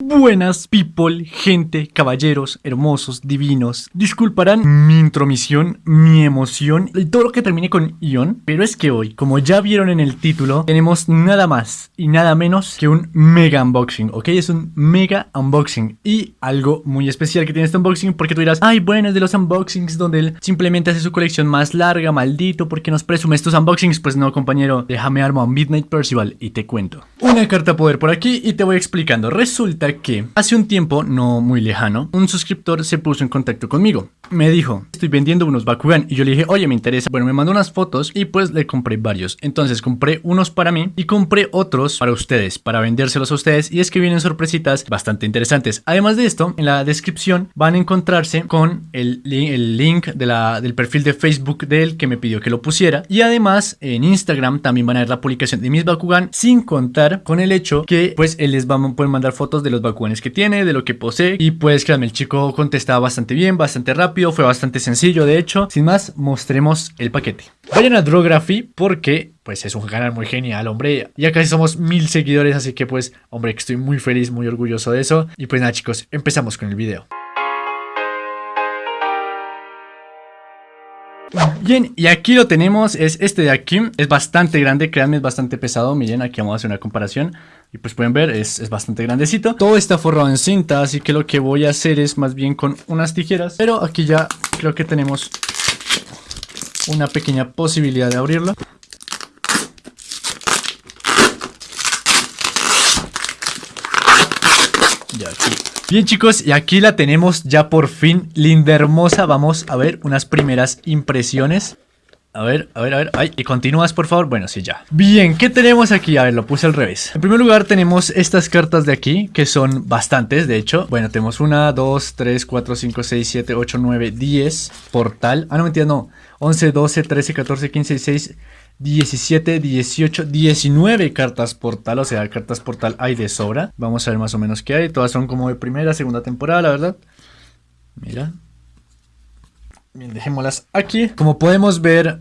Buenas people, gente, caballeros, hermosos, divinos. Disculparán mi intromisión, mi emoción y todo lo que termine con Ion. Pero es que hoy, como ya vieron en el título, tenemos nada más y nada menos que un mega unboxing, ¿ok? Es un mega unboxing y algo muy especial que tiene este unboxing porque tú dirás, ay bueno, es de los unboxings donde él simplemente hace su colección más larga, maldito, porque nos presume estos unboxings? Pues no, compañero, déjame armar Midnight Percival y te cuento. Una carta poder por aquí y te voy explicando. Resulta que hace un tiempo, no muy lejano, un suscriptor se puso en contacto conmigo. Me dijo, estoy vendiendo unos Bakugan y yo le dije, oye, me interesa. Bueno, me mandó unas fotos y pues le compré varios. Entonces compré unos para mí y compré otros para ustedes, para vendérselos a ustedes y es que vienen sorpresitas bastante interesantes. Además de esto, en la descripción van a encontrarse con el, el link de la, del perfil de Facebook de él que me pidió que lo pusiera y además en Instagram también van a ver la publicación de mis Bakugan sin contar con el hecho que pues él les va a poder mandar fotos de los Bakuganes que tiene, de lo que posee. Y pues créanme, el chico contestaba bastante bien, bastante rápido, fue bastante sencillo de hecho. Sin más, mostremos el paquete. Vayan a Drography porque pues es un canal muy genial, hombre. Ya casi somos mil seguidores, así que pues, hombre, que estoy muy feliz, muy orgulloso de eso. Y pues nada chicos, empezamos con el video. Bien, y aquí lo tenemos, es este de aquí, es bastante grande, créanme, es bastante pesado, miren, aquí vamos a hacer una comparación y pues pueden ver, es, es, bastante grandecito Todo está forrado en cinta, así que lo que voy a hacer es más bien con unas tijeras Pero aquí ya creo que tenemos una pequeña posibilidad de abrirlo Bien chicos, y aquí la tenemos ya por fin, linda hermosa. Vamos a ver unas primeras impresiones. A ver, a ver, a ver, ay, y continúas por favor, bueno, sí, ya Bien, ¿qué tenemos aquí? A ver, lo puse al revés En primer lugar tenemos estas cartas de aquí Que son bastantes, de hecho Bueno, tenemos una, dos, tres, cuatro, cinco, seis, siete, ocho, nueve, diez Portal, ah, no, mentira, no 11, 12, 13, 14, 15, 16 17, 18, 19 cartas portal, o sea, cartas portal hay de sobra. Vamos a ver más o menos qué hay. Todas son como de primera, segunda temporada, la verdad. Mira. Bien, dejémoslas aquí. Como podemos ver,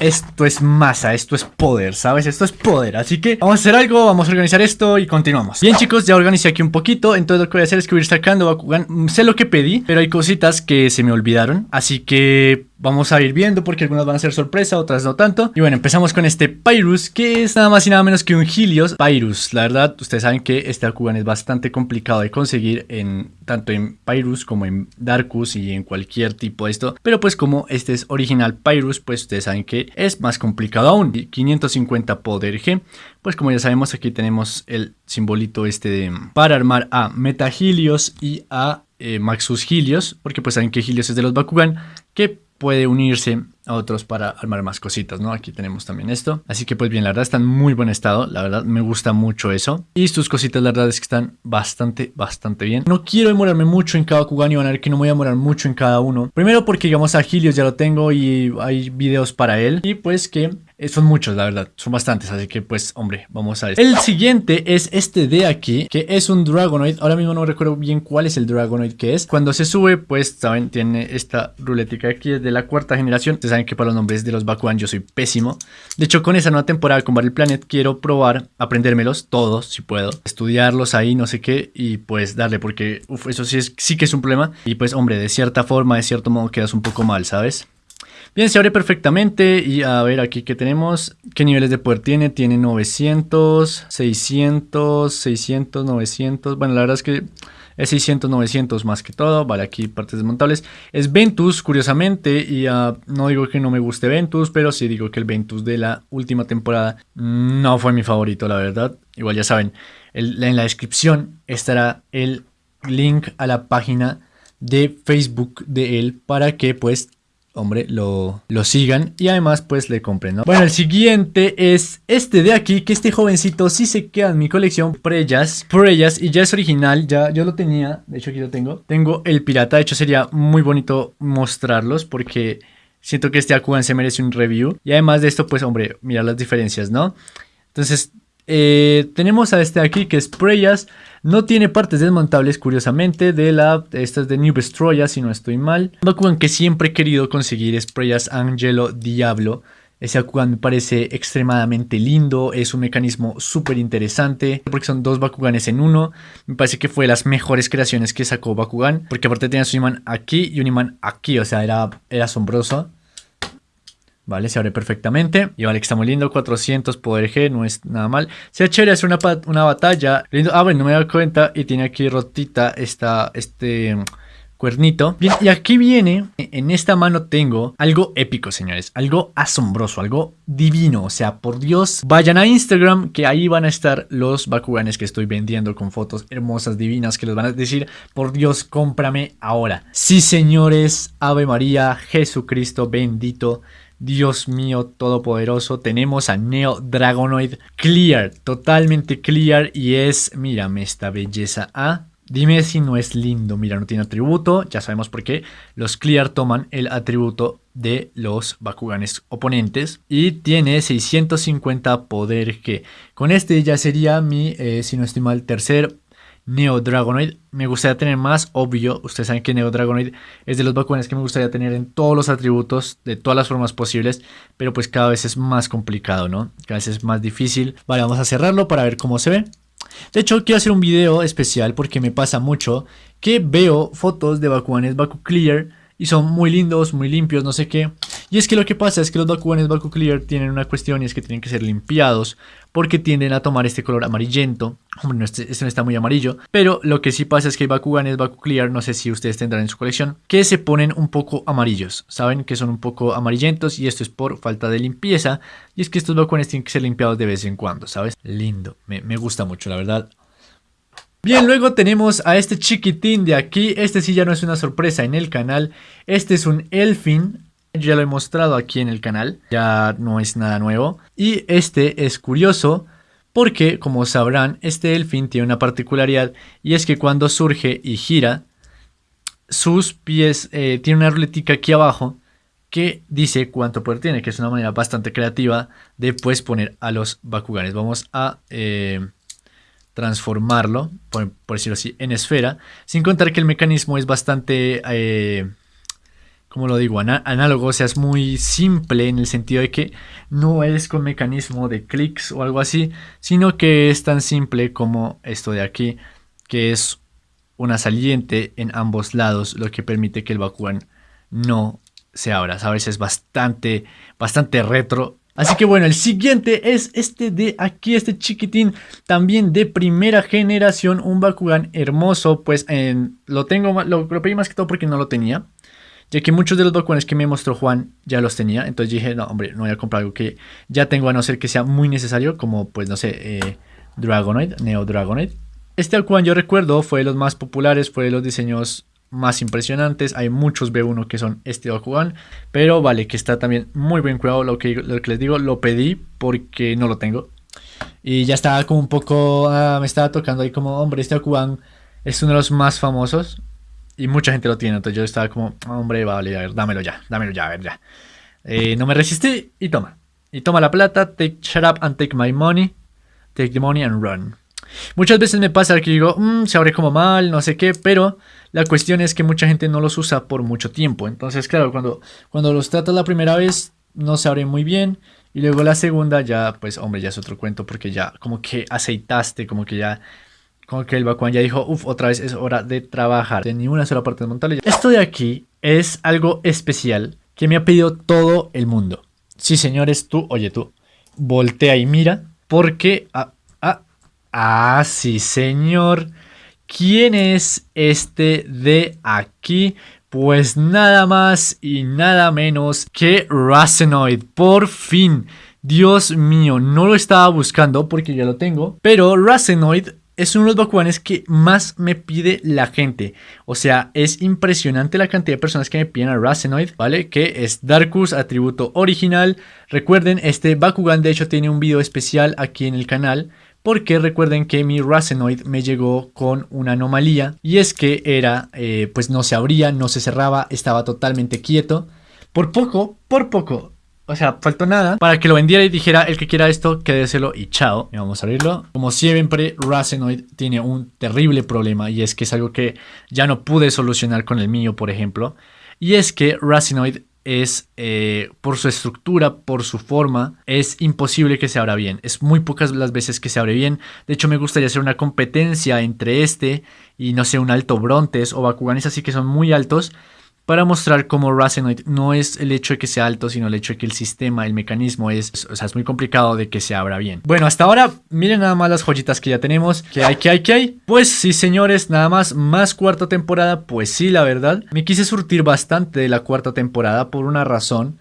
esto es masa, esto es poder, ¿sabes? Esto es poder, así que vamos a hacer algo, vamos a organizar esto y continuamos Bien chicos, ya organicé aquí un poquito, entonces lo que voy a hacer es que voy a ir sacando Bakugan Sé lo que pedí, pero hay cositas que se me olvidaron Así que Vamos a ir viendo porque algunas van a ser sorpresa, otras no tanto. Y bueno, empezamos con este Pyrus, que es nada más y nada menos que un Helios Pyrus. La verdad, ustedes saben que este Bakugan es bastante complicado de conseguir en tanto en Pyrus como en Darkus y en cualquier tipo de esto. Pero pues como este es original Pyrus, pues ustedes saben que es más complicado aún. 550 poder G. Pues como ya sabemos, aquí tenemos el simbolito este de para armar a Meta Helios y a eh, Maxus Helios, porque pues saben que Helios es de los Bakugan, que puede unirse a otros para armar más cositas, ¿no? Aquí tenemos también esto. Así que pues bien, la verdad está en muy buen estado, la verdad me gusta mucho eso. Y sus cositas la verdad es que están bastante, bastante bien. No quiero demorarme mucho en cada Kugan y van a ver que no me voy a demorar mucho en cada uno. Primero porque digamos a Helios ya lo tengo y hay videos para él. Y pues que eh, son muchos, la verdad, son bastantes, así que pues, hombre, vamos a ver. El siguiente es este de aquí, que es un Dragonoid. Ahora mismo no recuerdo bien cuál es el Dragonoid que es. Cuando se sube, pues, saben, tiene esta ruletica aquí, es de la cuarta generación. Ustedes saben que para los nombres de los Bakugan yo soy pésimo. De hecho, con esa nueva temporada con Battle Planet quiero probar aprendérmelos todos, si puedo. Estudiarlos ahí, no sé qué, y pues darle, porque uf, eso sí, es, sí que es un problema. Y pues, hombre, de cierta forma, de cierto modo, quedas un poco mal, ¿sabes? Bien, se abre perfectamente y a ver aquí que tenemos. ¿Qué niveles de poder tiene? Tiene 900, 600, 600, 900. Bueno, la verdad es que es 600, 900 más que todo. Vale, aquí partes desmontables. Es Ventus, curiosamente, y uh, no digo que no me guste Ventus, pero sí digo que el Ventus de la última temporada no fue mi favorito, la verdad. Igual ya saben, en la descripción estará el link a la página de Facebook de él para que pues hombre, lo, lo sigan y además pues le compren, ¿no? Bueno, el siguiente es este de aquí, que este jovencito sí se queda en mi colección, Preyas, Preyas, y ya es original, ya yo lo tenía, de hecho aquí lo tengo. Tengo el pirata, de hecho sería muy bonito mostrarlos porque siento que este Akugan se merece un review. Y además de esto, pues hombre, mira las diferencias, ¿no? Entonces, eh, tenemos a este aquí que es Preyas. No tiene partes desmontables, curiosamente, de la... Esta es de New Bestroya, si no estoy mal. Bakugan que siempre he querido conseguir es Preyas Angelo Diablo. Ese Bakugan me parece extremadamente lindo, es un mecanismo súper interesante, porque son dos Bakuganes en uno. Me parece que fue de las mejores creaciones que sacó Bakugan, porque aparte tenía su imán aquí y un imán aquí, o sea, era, era asombroso. Vale, se abre perfectamente. Y vale, que está muy lindo. 400 poder G, no es nada mal. Sería chévere hacer una, una batalla. Lindo. Ah, bueno, no me he dado cuenta. Y tiene aquí rotita esta, este cuernito. Bien, y aquí viene, en esta mano tengo algo épico, señores. Algo asombroso, algo divino. O sea, por Dios, vayan a Instagram que ahí van a estar los Bakuganes que estoy vendiendo con fotos hermosas, divinas, que les van a decir, por Dios, cómprame ahora. Sí, señores, Ave María, Jesucristo bendito. Dios mío todopoderoso, tenemos a Neo Dragonoid Clear, totalmente clear y es, mírame esta belleza, ¿ah? Dime si no es lindo, mira, no tiene atributo, ya sabemos por qué. Los Clear toman el atributo de los Bakuganes oponentes y tiene 650 poder que con este ya sería mi, eh, si no estoy mal, tercer Neo Dragonoid. Me gustaría tener más, obvio. Ustedes saben que Neo Dragonoid es de los Bakuganes que me gustaría tener en todos los atributos, de todas las formas posibles. Pero pues cada vez es más complicado, ¿no? Cada vez es más difícil. Vale, vamos a cerrarlo para ver cómo se ve. De hecho, quiero hacer un video especial porque me pasa mucho que veo fotos de Bakuganes Baku Clear y son muy lindos, muy limpios, no sé qué. Y es que lo que pasa es que los Bakuganes Baku Clear tienen una cuestión y es que tienen que ser limpiados porque tienden a tomar este color amarillento. Hombre, este, este, no está muy amarillo, pero lo que sí pasa es que hay Bakuganes Baku Clear, no sé si ustedes tendrán en su colección, que se ponen un poco amarillos, ¿saben? Que son un poco amarillentos y esto es por falta de limpieza. Y es que estos Bakuganes tienen que ser limpiados de vez en cuando, ¿sabes? Lindo, me, me gusta mucho, la verdad. Bien, luego tenemos a este chiquitín de aquí. Este sí ya no es una sorpresa en el canal. Este es un Elfin. Ya lo he mostrado aquí en el canal. Ya no es nada nuevo. Y este es curioso porque, como sabrán, este Elfin tiene una particularidad. Y es que cuando surge y gira, sus pies eh, tiene una ruletica aquí abajo que dice cuánto poder tiene, que es una manera bastante creativa de pues poner a los Bakuganes. Vamos a... Eh, transformarlo, por, decirlo así, en esfera, sin contar que el mecanismo es bastante, eh, como lo digo, análogo, o sea, es muy simple en el sentido de que no es con mecanismo de clics o algo así, sino que es tan simple como esto de aquí, que es una saliente en ambos lados, lo que permite que el Bakugan no se abra, ¿sabes? Es bastante, bastante retro Así que bueno, el siguiente es este de aquí, este chiquitín, también de primera generación, un Bakugan hermoso, pues lo tengo, lo, pedí más que todo porque no lo tenía. Ya que muchos de los Bakuganes que me mostró Juan ya los tenía, entonces dije, no hombre, no voy a comprar algo que ya tengo a no ser que sea muy necesario, como pues no sé, eh, Dragonoid, Neo Dragonoid. Este Bakugan yo recuerdo fue de los más populares, fue de los diseños más impresionantes. Hay muchos B1 que son este Bakugan, pero vale, que está también muy bien cuidado. Lo que, lo que les digo, lo pedí porque no lo tengo. Y ya estaba como un poco, ah, me estaba tocando ahí como, hombre, este Bakugan es uno de los más famosos y mucha gente lo tiene. Entonces yo estaba como, hombre, vale, a ver, dámelo ya, dámelo ya, a ver, ya. Eh, no me resistí y toma. Y toma la plata, take shut up and take my money, take the money and run. Muchas veces me pasa que digo, mm, se abre como mal, no sé qué, pero la cuestión es que mucha gente no los usa por mucho tiempo. Entonces, claro, cuando, cuando los tratas la primera vez, no se abre muy bien. Y luego la segunda ya, pues, hombre, ya es otro cuento porque ya como que aceitaste, como que ya... Como que el Bakuan ya dijo, uff, otra vez es hora de trabajar. De ni una sola parte de montarle. Esto de aquí es algo especial que me ha pedido todo el mundo. Sí, señores, tú, oye tú, voltea y mira. Porque... Ah, ah, sí, señor. ¿Quién es este de aquí? Pues nada más y nada menos que Racenoid. Por fin. Dios mío, no lo estaba buscando porque ya lo tengo. Pero Racenoid es uno de los Bakuganes que más me pide la gente. O sea, es impresionante la cantidad de personas que me piden a Racenoid, ¿vale? Que es Darkus, atributo original. Recuerden, este Bakugan de hecho tiene un video especial aquí en el canal porque recuerden que mi Racenoid me llegó con una anomalía y es que era, eh, pues no se abría, no se cerraba, estaba totalmente quieto. Por poco, por poco, o sea, faltó nada para que lo vendiera y dijera el que quiera esto, quédeselo y chao. Y vamos a abrirlo. Como siempre, Racenoid tiene un terrible problema y es que es algo que ya no pude solucionar con el mío, por ejemplo. Y es que Racenoid es eh, por su estructura, por su forma, es imposible que se abra bien. Es muy pocas las veces que se abre bien. De hecho, me gustaría hacer una competencia entre este y no sé, un alto Brontes o Bakuganes así que son muy altos para mostrar cómo Racenoid no es el hecho de que sea alto, sino el hecho de que el sistema, el mecanismo es, o sea, es muy complicado de que se abra bien. Bueno, hasta ahora, miren nada más las joyitas que ya tenemos. ¿Qué hay, qué hay, qué hay? Pues sí, señores, nada más, más cuarta temporada, pues sí, la verdad. Me quise surtir bastante de la cuarta temporada por una razón.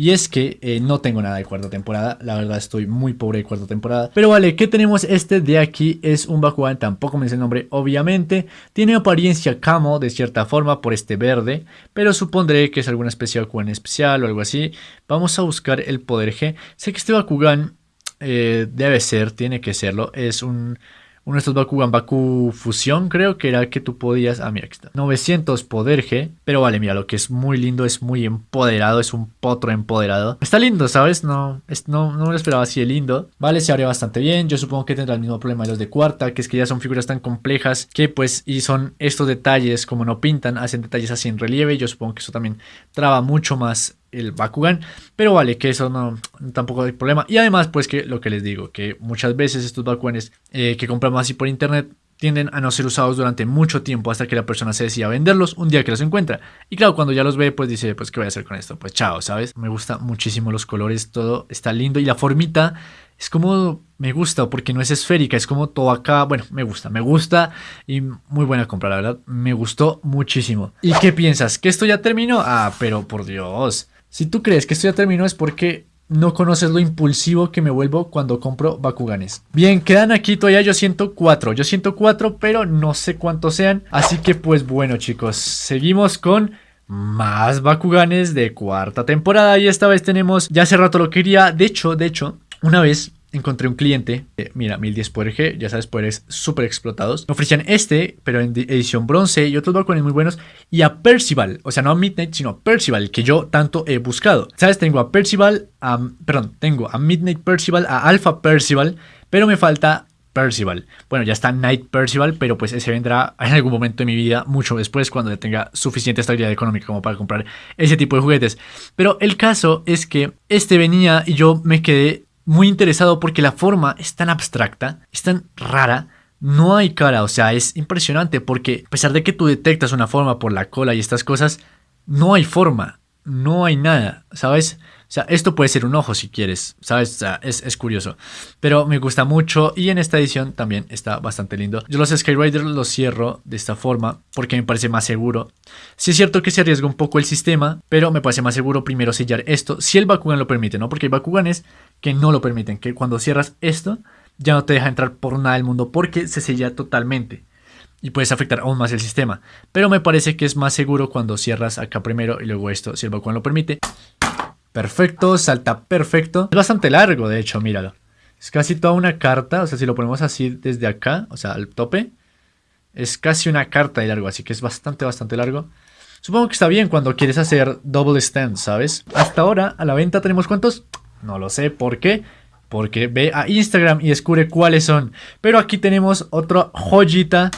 Y es que eh, no tengo nada de cuarta temporada, la verdad estoy muy pobre de cuarta temporada. Pero vale, ¿qué tenemos? Este de aquí es un Bakugan, tampoco me dice el nombre, obviamente. Tiene apariencia camo de cierta forma por este verde, pero supondré que es alguna especie de Bakugan especial o algo así. Vamos a buscar el poder G. Sé que este Bakugan eh, debe ser, tiene que serlo, es un uno de estos Bakugan Baku Fusión, creo que era que tú podías... Ah, mira, aquí está. 900 poder G. Pero vale, mira, lo que es muy lindo, es muy empoderado, es un potro empoderado. Está lindo, ¿sabes? No, no, no me lo esperaba así de lindo. Vale, se abre bastante bien. Yo supongo que tendrá el mismo problema de los de cuarta, que es que ya son figuras tan complejas que pues, y son estos detalles, como no pintan, hacen detalles así en relieve. Yo supongo que eso también traba mucho más el Bakugan, pero vale, que eso no, tampoco hay problema. Y además, pues que lo que les digo, que muchas veces estos Bakuganes eh, que compramos así por internet tienden a no ser usados durante mucho tiempo hasta que la persona se decida venderlos un día que los encuentra. Y claro, cuando ya los ve, pues dice, pues ¿qué voy a hacer con esto? Pues chao, ¿sabes? Me gusta muchísimo los colores, todo está lindo y la formita es como me gusta porque no es esférica, es como todo acá, bueno, me gusta, me gusta y muy buena compra, la verdad, me gustó muchísimo. ¿Y qué piensas? ¿Que esto ya terminó? Ah, pero por Dios. Si tú crees que esto ya terminó es porque no conoces lo impulsivo que me vuelvo cuando compro Bakuganes. Bien, quedan aquí todavía yo siento cuatro. Yo siento cuatro, pero no sé cuántos sean. Así que pues bueno chicos, seguimos con más Bakuganes de cuarta temporada. Y esta vez tenemos, ya hace rato lo quería. De hecho, de hecho, una vez encontré un cliente, mira, 1010 por G, ya sabes, poderes súper explotados. Me ofrecían este, pero en edición bronce y otros balcones muy buenos. Y a Percival, o sea, no a Midnight, sino a Percival, que yo tanto he buscado. ¿Sabes? Tengo a Percival, perdón, tengo a Midnight Percival, a Alpha Percival, pero me falta Percival. Bueno, ya está Night Percival, pero pues ese vendrá en algún momento de mi vida, mucho después, cuando tenga suficiente estabilidad económica como para comprar ese tipo de juguetes. Pero el caso es que este venía y yo me quedé muy interesado porque la forma es tan abstracta, es tan rara, no hay cara, o sea, es impresionante porque a pesar de que tú detectas una forma por la cola y estas cosas, no hay forma, no hay nada, ¿sabes? O sea, esto puede ser un ojo si quieres, ¿sabes? O sea, es, curioso. Pero me gusta mucho y en esta edición también está bastante lindo. Yo los Skyrider los cierro de esta forma porque me parece más seguro. Sí es cierto que se arriesga un poco el sistema, pero me parece más seguro primero sellar esto, si el Bakugan lo permite, ¿no? Porque hay Bakuganes que no lo permiten, que cuando cierras esto ya no te deja entrar por nada del mundo porque se sella totalmente y puedes afectar aún más el sistema. Pero me parece que es más seguro cuando cierras acá primero y luego esto, si el Bakugan lo permite. Perfecto, salta perfecto. Es bastante largo, de hecho, míralo. Es casi toda una carta, o sea, si lo ponemos así desde acá, o sea, al tope, es casi una carta de largo, así que es bastante, bastante largo. Supongo que está bien cuando quieres hacer double stand, ¿sabes? Hasta ahora, a la venta tenemos cuántos? No lo sé, ¿por qué? Porque ve a Instagram y descubre cuáles son. Pero aquí tenemos otra joyita.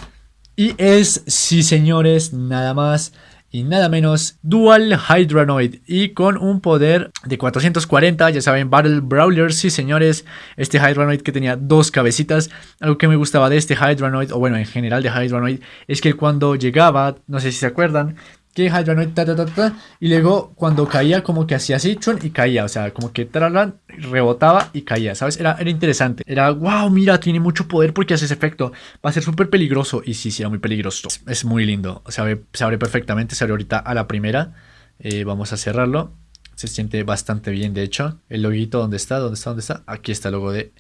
Y es, sí señores, nada más y nada menos Dual Hydranoid y con un poder de 440, ya saben, Battle Brawler, sí señores, este Hydranoid que tenía dos cabecitas, algo que me gustaba de este Hydranoid, o bueno, en general de Hydranoid, es que cuando llegaba, no sé si se acuerdan, que Hydranoid ta, ta, ta, ta, y luego cuando caía como que hacía así chun, y caía, o sea, como que tralan, rebotaba y caía, ¿sabes? Era, era interesante, era wow, mira, tiene mucho poder porque hace ese efecto, va a ser súper peligroso y sí, sí, era muy peligroso, es muy lindo, se abre, se abre perfectamente, se abre ahorita a la primera, eh, vamos a cerrarlo, se siente bastante bien de hecho, el loguito, ¿dónde está? ¿Dónde está? ¿Dónde está? Aquí está el logo de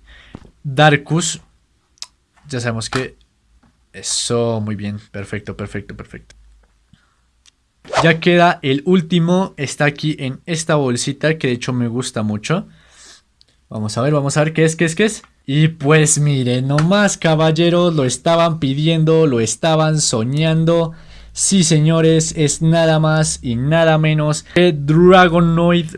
Darkus, ya sabemos que eso, muy bien, perfecto, perfecto, perfecto. Ya queda el último, está aquí en esta bolsita que de hecho me gusta mucho. Vamos a ver, vamos a ver qué es, qué es, qué es. Y pues miren, nomás caballeros, lo estaban pidiendo, lo estaban soñando. Sí señores, es nada más y nada menos que Dragonoid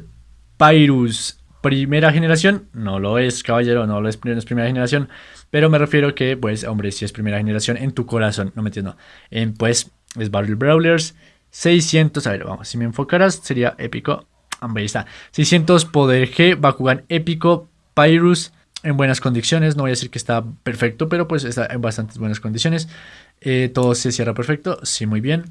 Pyrus. Primera generación, no lo es caballero, no lo es, no es primera generación. Pero me refiero que pues hombre, si es primera generación en tu corazón, no me entiendo. En, pues es Battle Brawlers 600, a ver, vamos, si me enfocaras sería épico. Hombre, ahí está. 600 poder G, Bakugan épico, Pyrus en buenas condiciones. No voy a decir que está perfecto, pero pues está en bastantes buenas condiciones. Eh, todo se cierra perfecto. Sí, muy bien.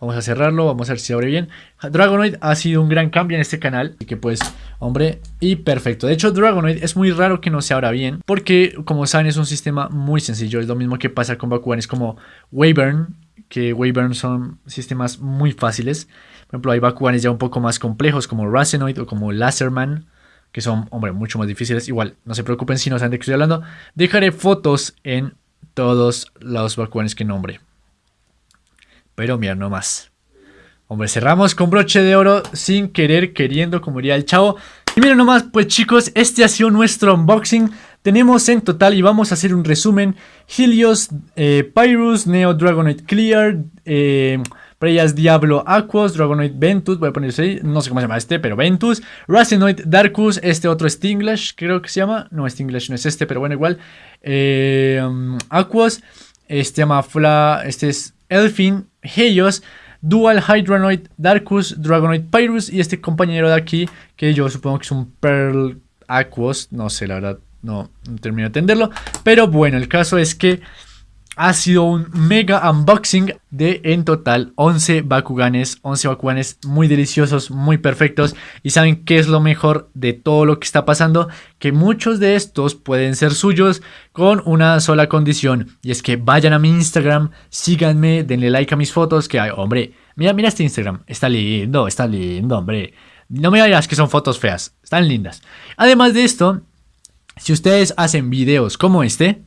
Vamos a cerrarlo, vamos a ver si abre bien. Dragonoid ha sido un gran cambio en este canal. Así que pues, hombre, y perfecto. De hecho, Dragonoid es muy raro que no se abra bien. Porque, como saben, es un sistema muy sencillo. Es lo mismo que pasa con Bakugan. Es como Wyvern, que Wyvern son sistemas muy fáciles. Por ejemplo, hay Bakuganes ya un poco más complejos como Racenoid o como Laserman que son, hombre, mucho más difíciles. Igual, no se preocupen si no saben de qué estoy hablando. Dejaré fotos en todos los Bakuganes que nombre. Pero mira, no más. Hombre, cerramos con broche de oro sin querer, queriendo, como diría el chavo. Y miren nomás, pues chicos, este ha sido nuestro unboxing. Tenemos en total, y vamos a hacer un resumen, Helios, eh, Pyrus, Neo Dragonite Clear, eh, Preyas Diablo Aquos, Dragonoid Ventus, voy a poner ahí, no sé cómo se llama este, pero Ventus, Racenoid Darkus, este otro Stinglash, creo que se llama, no, Stinglash no es este, pero bueno, igual, eh, um, Aquos, este llama Fla, este es Elfin, Helios, Dual Hydronoid, Darkus, Dragonoid Pyrus y este compañero de aquí, que yo supongo que es un Pearl Aquos, no sé, la verdad, no, no termino de entenderlo. Pero bueno, el caso es que ha sido un mega unboxing de en total 11 Bakuganes, 11 Bakuganes muy deliciosos, muy perfectos y saben qué es lo mejor de todo lo que está pasando, que muchos de estos pueden ser suyos con una sola condición y es que vayan a mi Instagram, síganme, denle like a mis fotos, que hay, hombre, mira, mira este Instagram, está lindo, está lindo, hombre. No me digas que son fotos feas, están lindas. Además de esto, si ustedes hacen videos como este,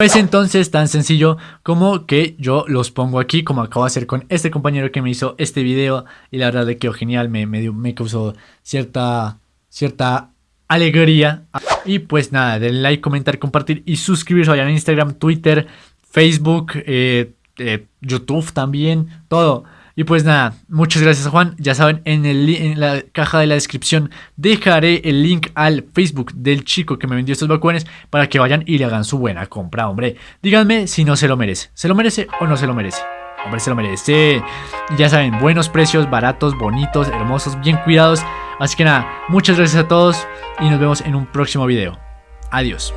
Pues entonces tan sencillo como que yo los pongo aquí como acabo de hacer con este compañero que me hizo este video y la verdad le quedó genial, me, me, me causó cierta, cierta alegría. Y pues nada, denle like, comentar, compartir y suscribirse. Vayan a Instagram, Twitter, Facebook, eh, eh, YouTube también, todo. Y pues nada, muchas gracias Juan. Ya saben, en, el, en la caja de la descripción dejaré el link al Facebook del chico que me vendió estos vacuones para que vayan y le hagan su buena compra, hombre. Díganme si no se lo merece. ¿Se lo merece o no se lo merece? Hombre, se lo merece. Ya saben, buenos precios, baratos, bonitos, hermosos, bien cuidados. Así que nada, muchas gracias a todos y nos vemos en un próximo video. Adiós.